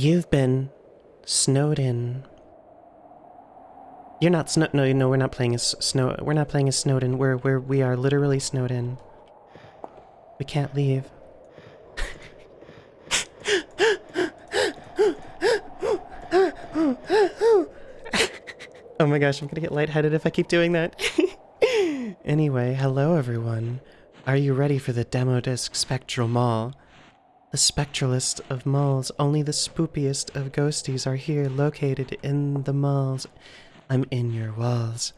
You've been snowed in. You're not snow. No, no, we're not playing as snow. We're not playing as Snowden. We're we're we are literally snowed in. We can't leave. oh my gosh, I'm gonna get lightheaded if I keep doing that. anyway, hello everyone. Are you ready for the demo disc Spectral Mall? The spectralist of malls, only the spoopiest of ghosties are here located in the malls. I'm in your walls,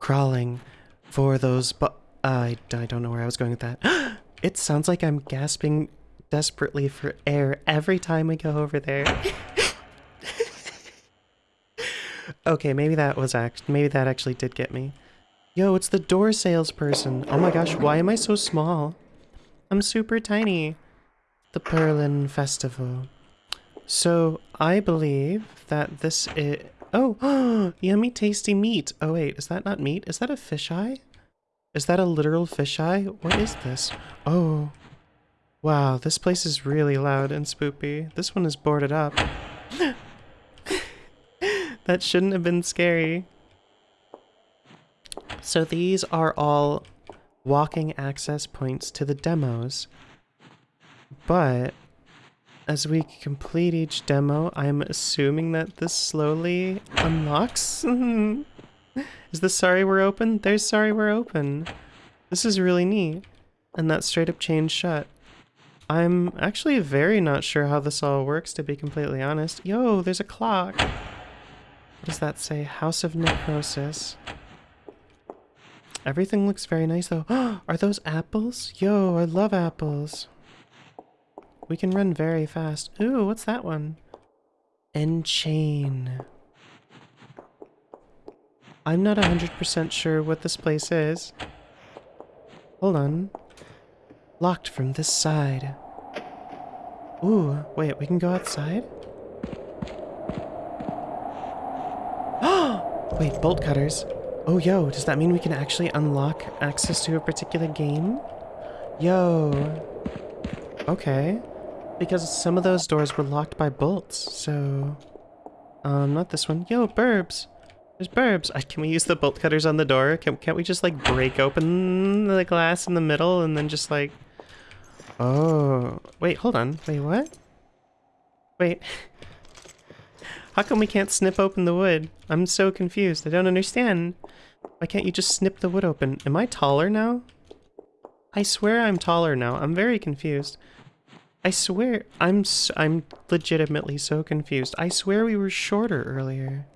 crawling for those bu- I, I don't know where I was going with that. it sounds like I'm gasping desperately for air every time we go over there. okay, maybe that was act maybe that actually did get me. Yo, it's the door salesperson. Oh my gosh, why am I so small? I'm super tiny. The Berlin Festival. So, I believe that this is... Oh, yummy tasty meat. Oh wait, is that not meat? Is that a fisheye? Is that a literal fisheye? What is this? Oh. Wow, this place is really loud and spoopy. This one is boarded up. that shouldn't have been scary. So these are all walking access points to the demos. But as we complete each demo, I'm assuming that this slowly unlocks. is this sorry we're open? There's sorry we're open. This is really neat. And that straight up chain shut. I'm actually very not sure how this all works, to be completely honest. Yo, there's a clock. What does that say? House of Necrosis. Everything looks very nice, though. Are those apples? Yo, I love apples. We can run very fast. Ooh, what's that one? Enchain. I'm not 100% sure what this place is. Hold on. Locked from this side. Ooh, wait, we can go outside? wait, bolt cutters. Oh, yo, does that mean we can actually unlock access to a particular game? Yo. Okay. Because some of those doors were locked by bolts, so... Um, not this one. Yo, burbs! There's burbs! Uh, can we use the bolt cutters on the door? Can, can't we just, like, break open the glass in the middle and then just, like... Oh... Wait, hold on. Wait, what? Wait... How come we can't snip open the wood? I'm so confused. I don't understand. Why can't you just snip the wood open? Am I taller now? I swear I'm taller now. I'm very confused. I swear, I'm I'm legitimately so confused. I swear we were shorter earlier.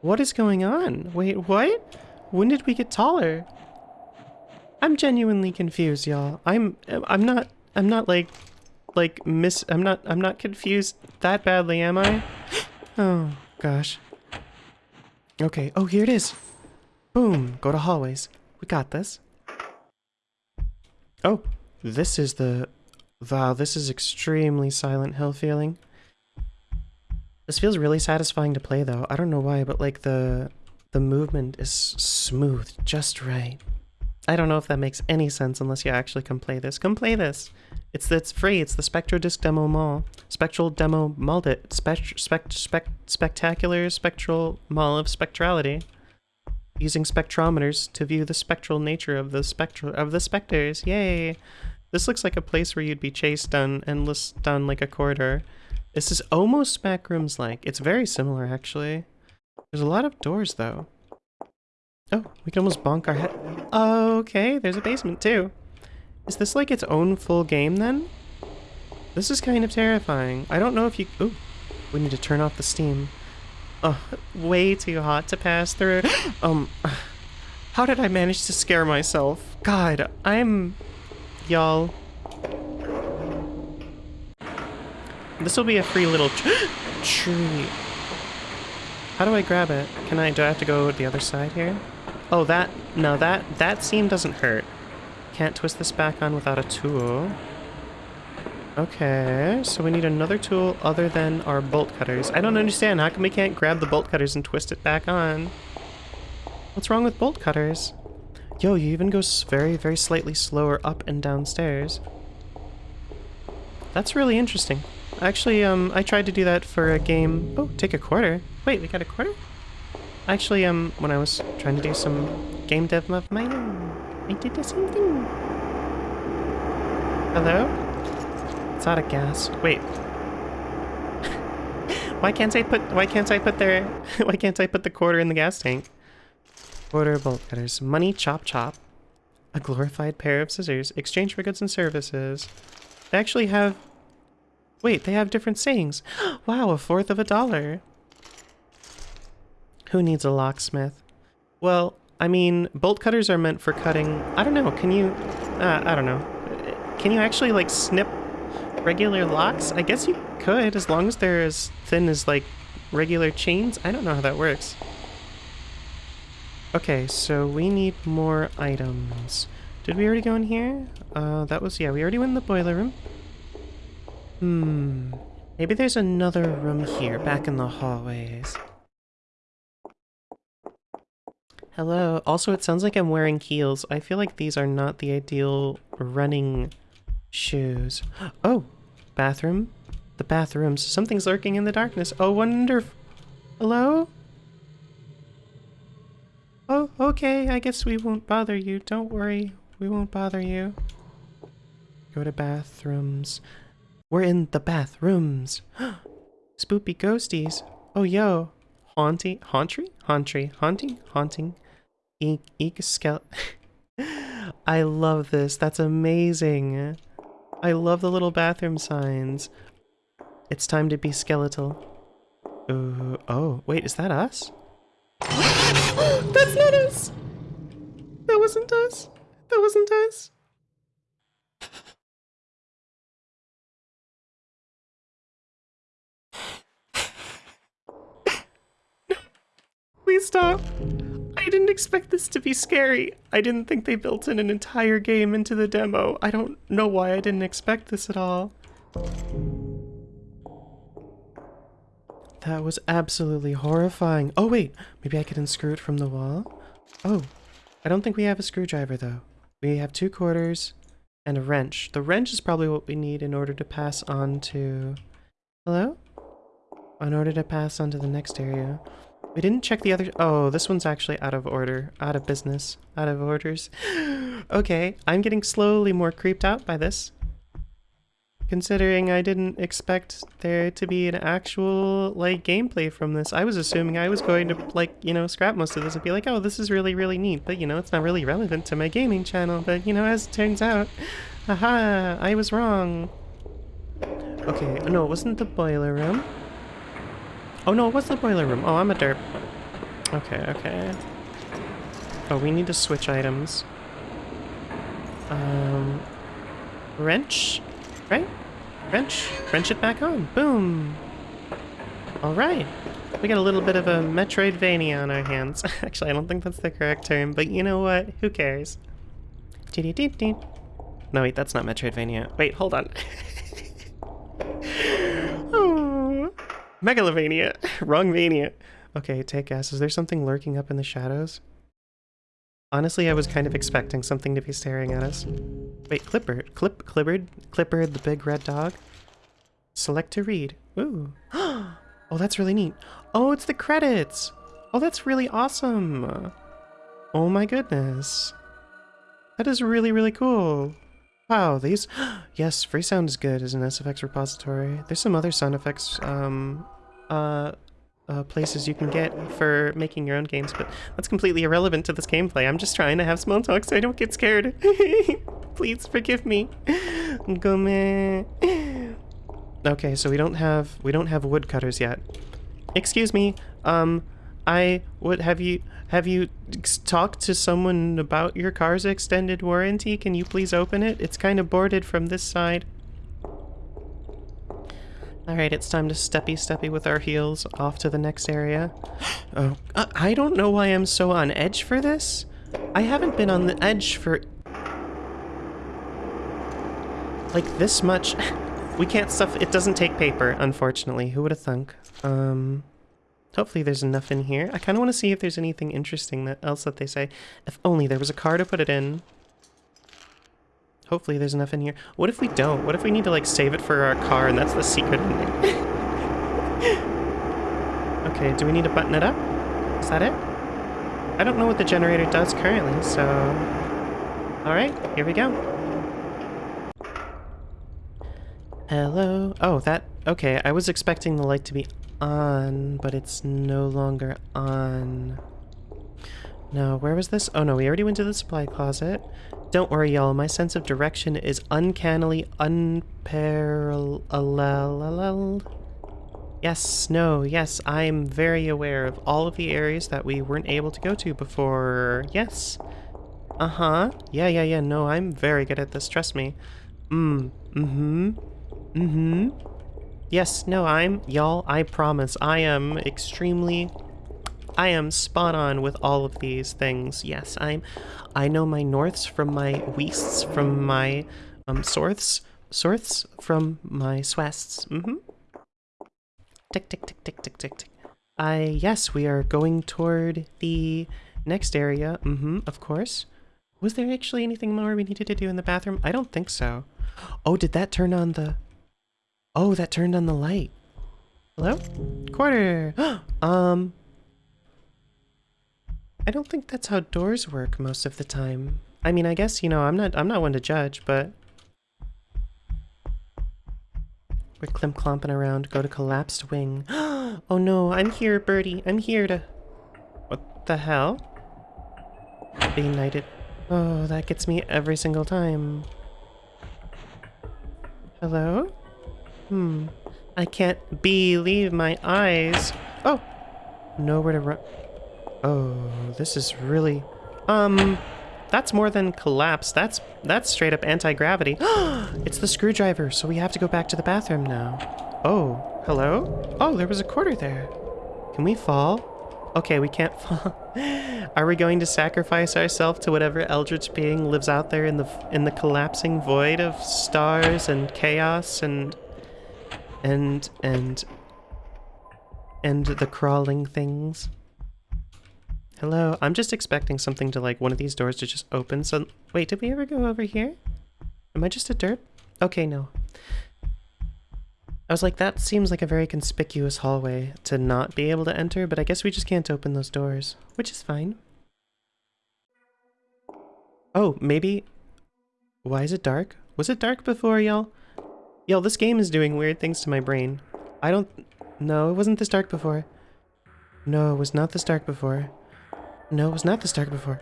What is going on? Wait, what? When did we get taller? I'm genuinely confused, y'all. I'm I'm not I'm not like like miss I'm not I'm not confused that badly, am I? Oh gosh. Okay, oh here it is. Boom, go to hallways. We got this. Oh, this is the Wow, this is extremely Silent Hill feeling. This feels really satisfying to play though. I don't know why, but like the the movement is smooth, just right. I don't know if that makes any sense unless you actually come play this. Come play this. It's it's free. It's the Spectro Disc Demo Mall. Spectral Demo Mall it. Spect, spect, spect, spectacular Spectral Mall of Spectrality. Using spectrometers to view the spectral nature of the spectral of the specters. Yay! This looks like a place where you'd be chased down endless down like a corridor. This is almost backrooms-like. It's very similar, actually. There's a lot of doors, though. Oh, we can almost bonk our head. Okay, there's a basement, too. Is this like its own full game, then? This is kind of terrifying. I don't know if you... Ooh, we need to turn off the steam. Oh, way too hot to pass through. um, how did I manage to scare myself? God, I'm y'all. This will be a free little tree. How do I grab it? Can I, do I have to go the other side here? Oh, that, no, that, that seam doesn't hurt. Can't twist this back on without a tool. Okay, so we need another tool other than our bolt cutters. I don't understand, how come we can't grab the bolt cutters and twist it back on? What's wrong with bolt cutters? Yo, you even go very, very slightly slower up and downstairs. That's really interesting. Actually, um, I tried to do that for a game. Oh, take a quarter. Wait, we got a quarter? Actually, um, when I was trying to do some game dev of my own, I did the same thing. Hello? It's out of gas. Wait. why can't I put? Why can't I put their? why can't I put the quarter in the gas tank? Quarter bolt cutters. Money chop chop. A glorified pair of scissors. Exchange for goods and services. They actually have Wait, they have different sayings. wow, a fourth of a dollar. Who needs a locksmith? Well, I mean, bolt cutters are meant for cutting... I don't know, can you... Uh, I don't know. Can you actually, like, snip regular locks? I guess you could, as long as they're as thin as, like, regular chains. I don't know how that works. Okay, so we need more items. Did we already go in here? Uh, that was... Yeah, we already went in the boiler room. Hmm. Maybe there's another room here, back in the hallways. Hello. Also, it sounds like I'm wearing heels. I feel like these are not the ideal running shoes. Oh! Bathroom? The bathrooms. Something's lurking in the darkness. Oh, wonder... Hello? Oh, okay. I guess we won't bother you. Don't worry. We won't bother you. Go to bathrooms. We're in the bathrooms. Spoopy ghosties. Oh, yo. Haunty, hauntry, hauntry, haunting, haunting. Eek, eek, skele. I love this. That's amazing. I love the little bathroom signs. It's time to be skeletal. Uh, oh, wait, is that us? That's not us! That wasn't us. That wasn't us. Please stop. I didn't expect this to be scary. I didn't think they built in an entire game into the demo. I don't know why I didn't expect this at all. That was absolutely horrifying. Oh wait, maybe I could unscrew it from the wall? Oh, I don't think we have a screwdriver though. We have two quarters and a wrench. The wrench is probably what we need in order to pass on to... Hello? In order to pass on to the next area. We didn't check the other- oh, this one's actually out of order. Out of business. Out of orders. okay, I'm getting slowly more creeped out by this. Considering I didn't expect there to be an actual, like, gameplay from this. I was assuming I was going to, like, you know, scrap most of this and be like, oh, this is really, really neat. But, you know, it's not really relevant to my gaming channel. But, you know, as it turns out, aha, I was wrong. Okay, no, it wasn't the boiler room. Oh no, it was the boiler room? Oh, I'm a derp. Okay, okay. Oh, we need to switch items. Um, wrench, right? Wrench, wrench it back on. Boom. All right. We got a little bit of a Metroidvania on our hands. Actually, I don't think that's the correct term, but you know what? Who cares? No, wait, that's not Metroidvania. Wait, hold on. Oh. Megalovania. Wrong Vania. Okay, take gas. Is there something lurking up in the shadows? Honestly, I was kind of expecting something to be staring at us. Wait, Clipper, Clip, Clippard? Clippard, the big red dog? Select to read. Ooh. oh, that's really neat. Oh, it's the credits! Oh, that's really awesome! Oh my goodness. That is really, really cool. Wow, these... yes, free sound is good as an SFX repository. There's some other sound effects um, uh, uh, places you can get for making your own games, but that's completely irrelevant to this gameplay. I'm just trying to have small talk so I don't get scared. Please forgive me. Gome. Okay, so we don't have we don't have woodcutters yet. Excuse me. Um, I would have you have you talked to someone about your car's extended warranty? Can you please open it? It's kind of boarded from this side. Alright, it's time to steppy-steppy with our heels off to the next area. Oh, uh, I don't know why I'm so on edge for this. I haven't been on the edge for... Like this much. we can't stuff... It doesn't take paper, unfortunately. Who would have thunk? Um... Hopefully there's enough in here. I kind of want to see if there's anything interesting that else that they say. If only there was a car to put it in. Hopefully there's enough in here. What if we don't? What if we need to like save it for our car and that's the secret ending? okay, do we need to button it up? Is that it? I don't know what the generator does currently, so... Alright, here we go. Hello? Oh, that... Okay, I was expecting the light to be on, but it's no longer on. No, where was this? Oh no, we already went to the supply closet. Don't worry, y'all. My sense of direction is uncannily unparalleled. Yes, no, yes, I'm very aware of all of the areas that we weren't able to go to before. Yes. Uh-huh. Yeah, yeah, yeah, no, I'm very good at this, trust me. Mm, mm-hmm. Mm-hmm. Yes, no, I'm, y'all, I promise, I am extremely, I am spot on with all of these things. Yes, I'm, I know my norths from my wests, from my, um, sorths, sorths from my swests. Mm-hmm. Tick, tick, tick, tick, tick, tick, tick. I, yes, we are going toward the next area. Mm-hmm, of course. Was there actually anything more we needed to do in the bathroom? I don't think so. Oh, did that turn on the... Oh, that turned on the light. Hello? Quarter! um... I don't think that's how doors work most of the time. I mean, I guess, you know, I'm not I'm not one to judge, but... We're klimp clomping around, go to collapsed wing. oh no, I'm here, Birdie. I'm here to... What the hell? Being knighted. Oh, that gets me every single time. Hello? Hmm. I can't believe my eyes. Oh! Nowhere to run. Oh, this is really... Um, that's more than collapse. That's that's straight up anti-gravity. it's the screwdriver, so we have to go back to the bathroom now. Oh, hello? Oh, there was a quarter there. Can we fall? Okay, we can't fall. Are we going to sacrifice ourselves to whatever eldritch being lives out there in the in the collapsing void of stars and chaos and and and and the crawling things. Hello, I'm just expecting something to like one of these doors to just open. So wait, did we ever go over here? Am I just a derp? Okay, no. I was like, that seems like a very conspicuous hallway to not be able to enter, but I guess we just can't open those doors, which is fine. Oh, maybe... Why is it dark? Was it dark before, y'all? Y'all, this game is doing weird things to my brain. I don't... No, it wasn't this dark before. No, it was not this dark before. No, it was not this dark before.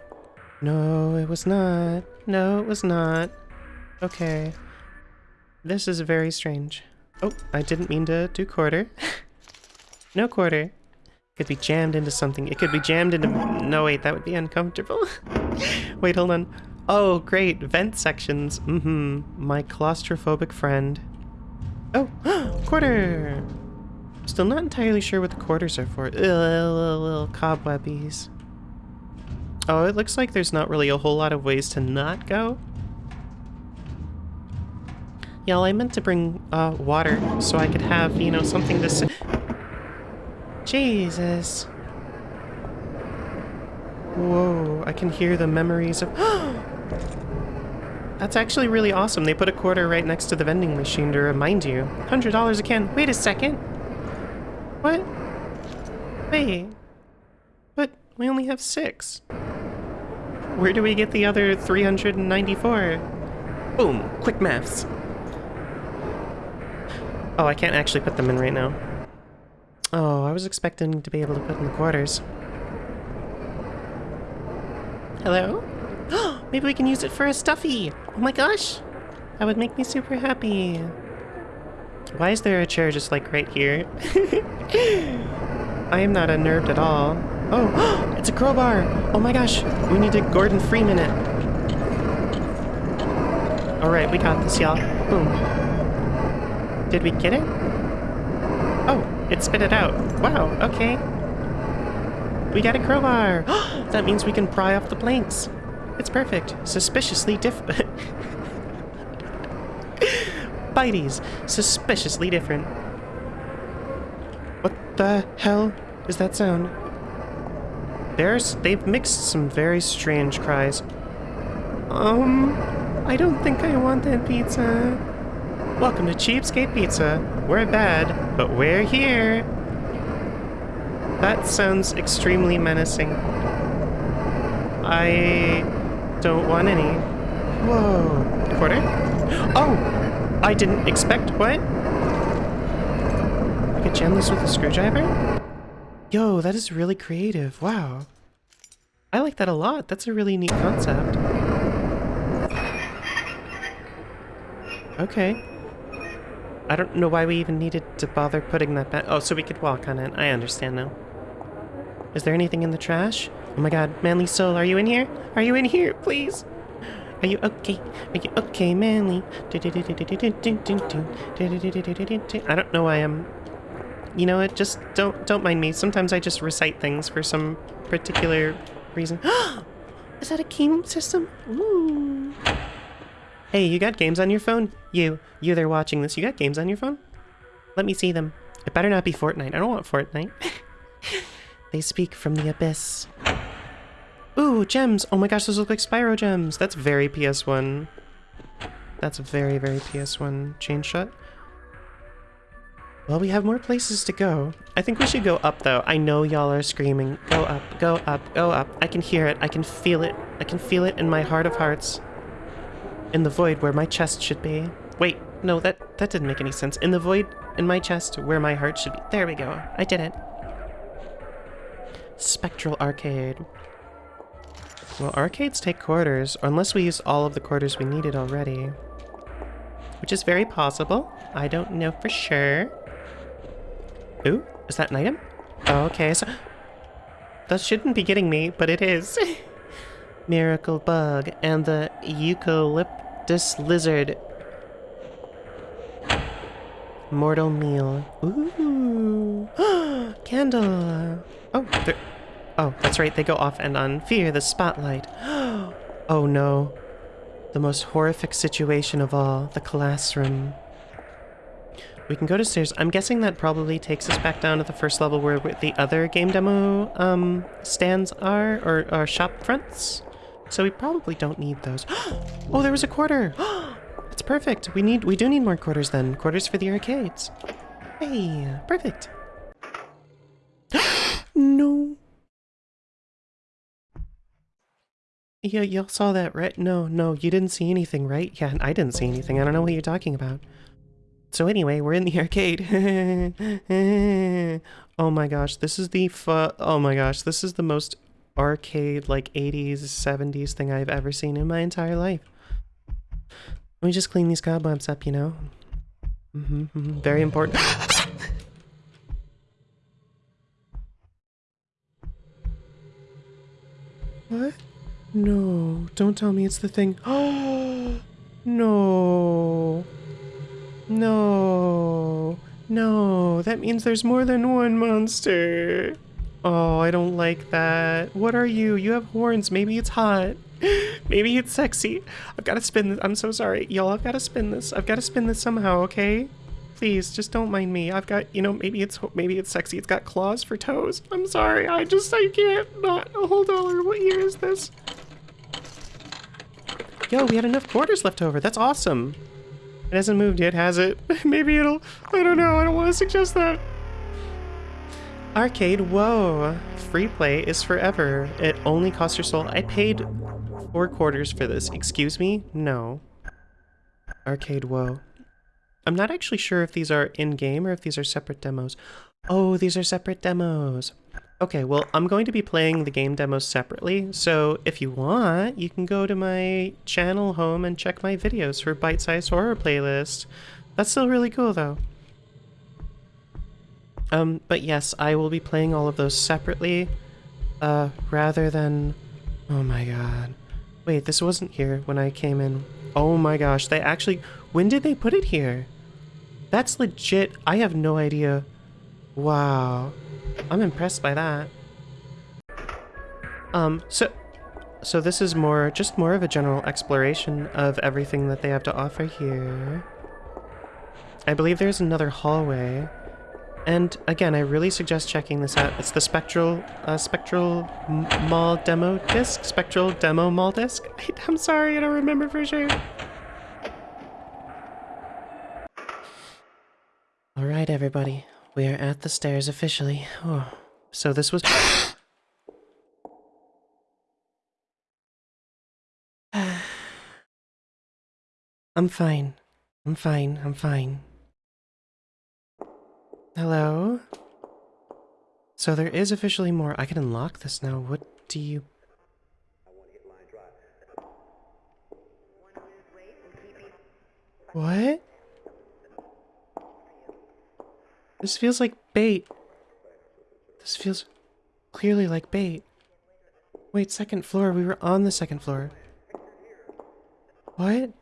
No, it was not. No, it was not. Okay. This is very strange. Oh, I didn't mean to do quarter. no quarter. Could be jammed into something. It could be jammed into... No, wait, that would be uncomfortable. wait, hold on. Oh, great. Vent sections. Mm-hmm. My claustrophobic friend. Oh, quarter! Still not entirely sure what the quarters are for. Ugh, little, little cobwebbies. Oh, it looks like there's not really a whole lot of ways to not go. Y'all, I meant to bring uh, water so I could have, you know, something to Jesus. Whoa, I can hear the memories of- That's actually really awesome. They put a quarter right next to the vending machine to remind you. $100 a can. Wait a second. What? Wait. But we only have six. Where do we get the other 394? Boom. Quick maths. Oh, I can't actually put them in right now. Oh, I was expecting to be able to put in the quarters. Hello? Maybe we can use it for a stuffy! Oh my gosh! That would make me super happy. Why is there a chair just like right here? I am not unnerved at all. Oh, it's a crowbar! Oh my gosh, we need to Gordon Freeman it. Alright, we got this, y'all. Boom. Did we get it? Oh, it spit it out. Wow, okay. We got a crowbar! that means we can pry off the planks. It's perfect. Suspiciously different. Bitey's. Suspiciously different. What the hell is that sound? There's- they've mixed some very strange cries. Um... I don't think I want that pizza. Welcome to Cheapskate Pizza. We're bad, but we're here. That sounds extremely menacing. I don't want any. Whoa. Quarter? Oh! I didn't expect what? I could jam this with a screwdriver? Yo, that is really creative. Wow. I like that a lot. That's a really neat concept. Okay. I don't know why we even needed to bother putting that back. Oh, so we could walk on it. I understand now. Is there anything in the trash? Oh my god, Manly Soul, are you in here? Are you in here, please? Are you okay? Are you okay, Manly? I don't know why I'm... You know what? Just don't don't mind me. Sometimes I just recite things for some particular reason. Is that a game system? Ooh. Hey, you got games on your phone? You, you there watching this, you got games on your phone? Let me see them. It better not be Fortnite. I don't want Fortnite. they speak from the abyss. Ooh, gems! Oh my gosh, those look like Spyro gems! That's very PS1. That's very, very PS1 chain shot. Well, we have more places to go. I think we should go up, though. I know y'all are screaming. Go up, go up, go up. I can hear it. I can feel it. I can feel it in my heart of hearts. In the void where my chest should be. Wait, no, that, that didn't make any sense. In the void in my chest where my heart should be. There we go. I did it. Spectral Arcade. Well, arcades take quarters, unless we use all of the quarters we needed already. Which is very possible. I don't know for sure. Ooh, is that an item? Okay, so... That shouldn't be getting me, but it is. Miracle Bug and the Eucalyptus Lizard. Mortal Meal. Ooh. Candle. Oh. Oh, that's right, they go off and on. Fear the spotlight. oh no. The most horrific situation of all, the classroom. We can go to stairs. I'm guessing that probably takes us back down to the first level where the other game demo um, stands are, or, or shop fronts. So we probably don't need those. oh, there was a quarter! That's perfect. We need, we do need more quarters then. Quarters for the arcades. Hey, perfect. no. Yeah, y'all saw that, right? No, no, you didn't see anything, right? Yeah, I didn't see anything. I don't know what you're talking about. So anyway, we're in the arcade. oh my gosh, this is the fu- Oh my gosh, this is the most arcade, like 80s, 70s thing I've ever seen in my entire life. Let me just clean these cobwebs up, you know? Mm -hmm, mm -hmm. Very important. what? No, don't tell me it's the thing. Oh, no. No. No, that means there's more than one monster. Oh, I don't like that. What are you? You have horns. Maybe it's hot. Maybe it's sexy. I've got to spin this. I'm so sorry. Y'all, I've got to spin this. I've got to spin this somehow, okay? Please, just don't mind me. I've got, you know, maybe it's maybe it's sexy. It's got claws for toes. I'm sorry. I just, I can't not. A whole dollar. What year is this? Yo, we had enough quarters left over. That's awesome. It hasn't moved yet, has it? Maybe it'll... I don't know. I don't want to suggest that. Arcade, whoa. Free play is forever. It only costs your soul. I paid four quarters for this. Excuse me? No. Arcade, whoa. I'm not actually sure if these are in-game or if these are separate demos. Oh, these are separate demos. Okay, well, I'm going to be playing the game demos separately, so if you want, you can go to my channel home and check my videos for bite-sized horror playlist. That's still really cool, though. Um, but yes, I will be playing all of those separately, uh, rather than... Oh my god. Wait, this wasn't here when I came in. Oh my gosh, they actually... When did they put it here? That's legit. I have no idea. Wow. I'm impressed by that. Um, so, so this is more, just more of a general exploration of everything that they have to offer here. I believe there's another hallway. And again, I really suggest checking this out. It's the Spectral uh, Spectral Mall demo disc. Spectral demo mall disc. I, I'm sorry, I don't remember for sure. All right, everybody, we are at the stairs officially. Oh, so this was. I'm fine. I'm fine. I'm fine. Hello? So there is officially more. I can unlock this now. What do you... What? This feels like bait. This feels clearly like bait. Wait, second floor. We were on the second floor. What?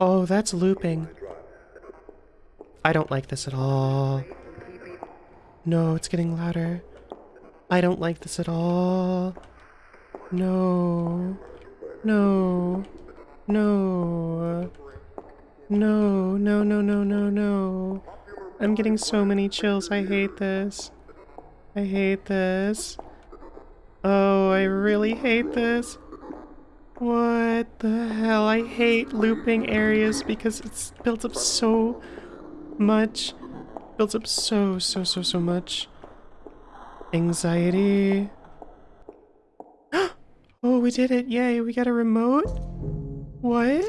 Oh, that's looping. I don't like this at all. No, it's getting louder. I don't like this at all. No. No. No. No, no, no, no, no, no. I'm getting so many chills. I hate this. I hate this. Oh, I really hate this. What the hell? I hate looping areas because it's built up so much. Builds up so, so, so, so much. Anxiety. oh, we did it. Yay, we got a remote? What?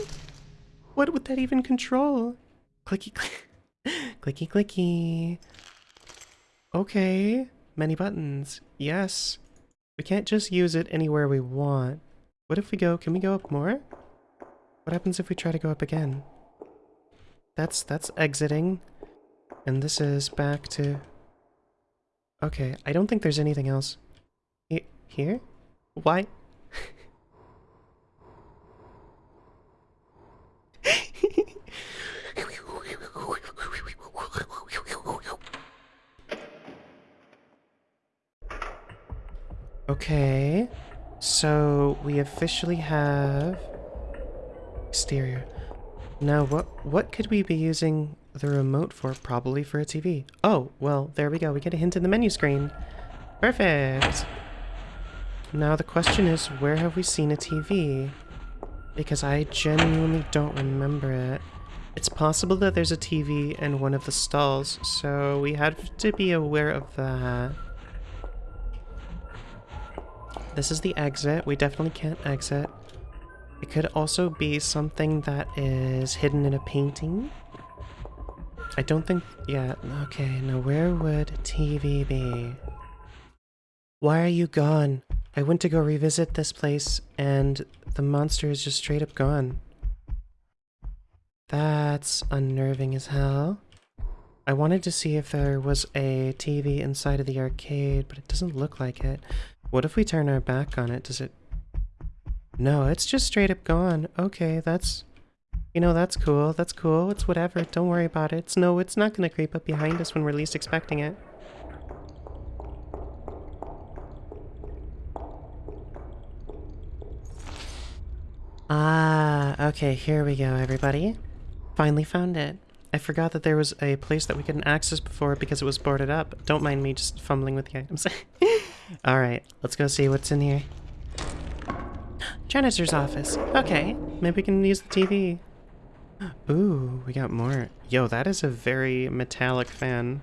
What would that even control? Clicky, click. clicky, clicky. Okay. Many buttons. Yes. We can't just use it anywhere we want. What if we go, can we go up more? What happens if we try to go up again? That's, that's exiting. And this is back to... Okay, I don't think there's anything else. He here? Why? Okay. So we officially have exterior. Now what what could we be using the remote for? Probably for a TV. Oh, well, there we go. We get a hint in the menu screen. Perfect. Now the question is, where have we seen a TV? Because I genuinely don't remember it. It's possible that there's a TV in one of the stalls, so we have to be aware of that. This is the exit. We definitely can't exit. It could also be something that is hidden in a painting. I don't think... Yeah, okay, now where would TV be? Why are you gone? I went to go revisit this place and the monster is just straight up gone. That's unnerving as hell. I wanted to see if there was a TV inside of the arcade, but it doesn't look like it. What if we turn our back on it? Does it... No, it's just straight up gone. Okay, that's... You know, that's cool. That's cool. It's whatever. Don't worry about it. It's no, it's not going to creep up behind us when we're least expecting it. Ah, okay, here we go, everybody. Finally found it. I forgot that there was a place that we couldn't access before because it was boarded up. Don't mind me just fumbling with the items. Alright, let's go see what's in here. Janitor's office. Okay, maybe we can use the TV. Ooh, we got more. Yo, that is a very metallic fan.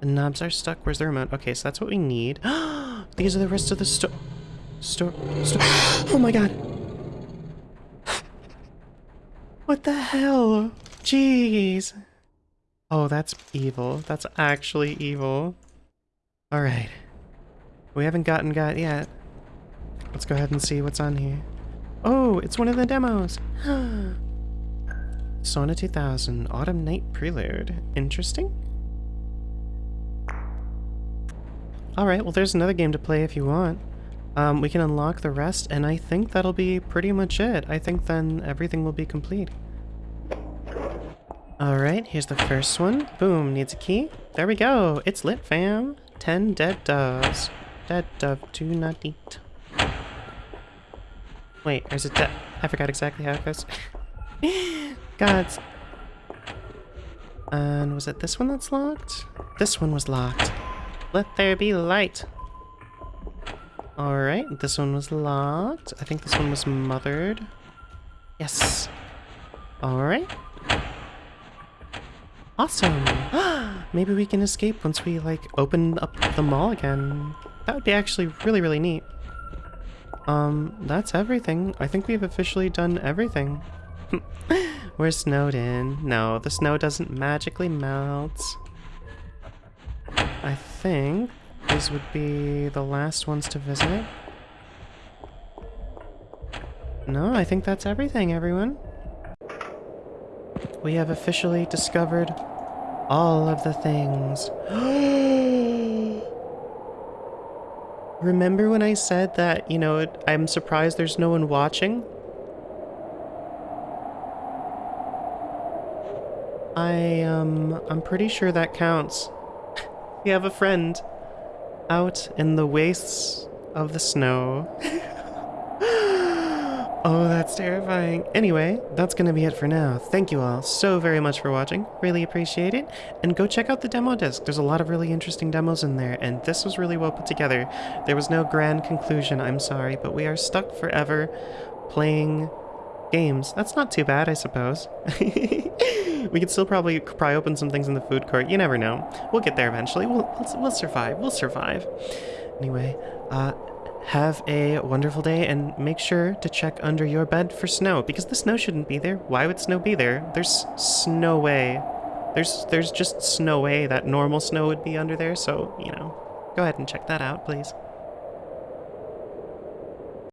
The knobs are stuck. Where's the remote? Okay, so that's what we need. These are the rest of the store. Store. Store. Oh my god. What the hell? Jeez. Oh, that's evil. That's actually evil. Alright. We haven't gotten got yet. Let's go ahead and see what's on here. Oh, it's one of the demos. Sauna 2000, Autumn Night Prelude. Interesting. Alright, well there's another game to play if you want. Um, we can unlock the rest, and I think that'll be pretty much it. I think then everything will be complete. Alright, here's the first one. Boom, needs a key. There we go. It's lit, fam. Ten dead doves. Dead dove, do not eat. Wait, is it dead... I forgot exactly how it goes. Gods. And was it this one that's locked? This one was locked. Let there be light. Alright, this one was locked. I think this one was mothered. Yes. Alright. Awesome. Maybe we can escape once we, like, open up the mall again. That would be actually really, really neat. Um, that's everything. I think we've officially done everything. We're snowed in. No, the snow doesn't magically melt. I think these would be the last ones to visit. No, I think that's everything, everyone. We have officially discovered all of the things. Remember when I said that, you know, I'm surprised there's no one watching? I, um, I'm pretty sure that counts. we have a friend out in the wastes of the snow. oh, that's terrifying. Anyway, that's gonna be it for now. Thank you all so very much for watching. Really appreciate it. And go check out the demo disc. There's a lot of really interesting demos in there, and this was really well put together. There was no grand conclusion, I'm sorry, but we are stuck forever playing games. That's not too bad, I suppose. we could still probably pry open some things in the food court. You never know. We'll get there eventually. We'll, we'll, we'll survive. We'll survive. Anyway, uh, have a wonderful day and make sure to check under your bed for snow because the snow shouldn't be there. Why would snow be there? There's snow way. There's there's just snow way that normal snow would be under there. So you know, go ahead and check that out, please.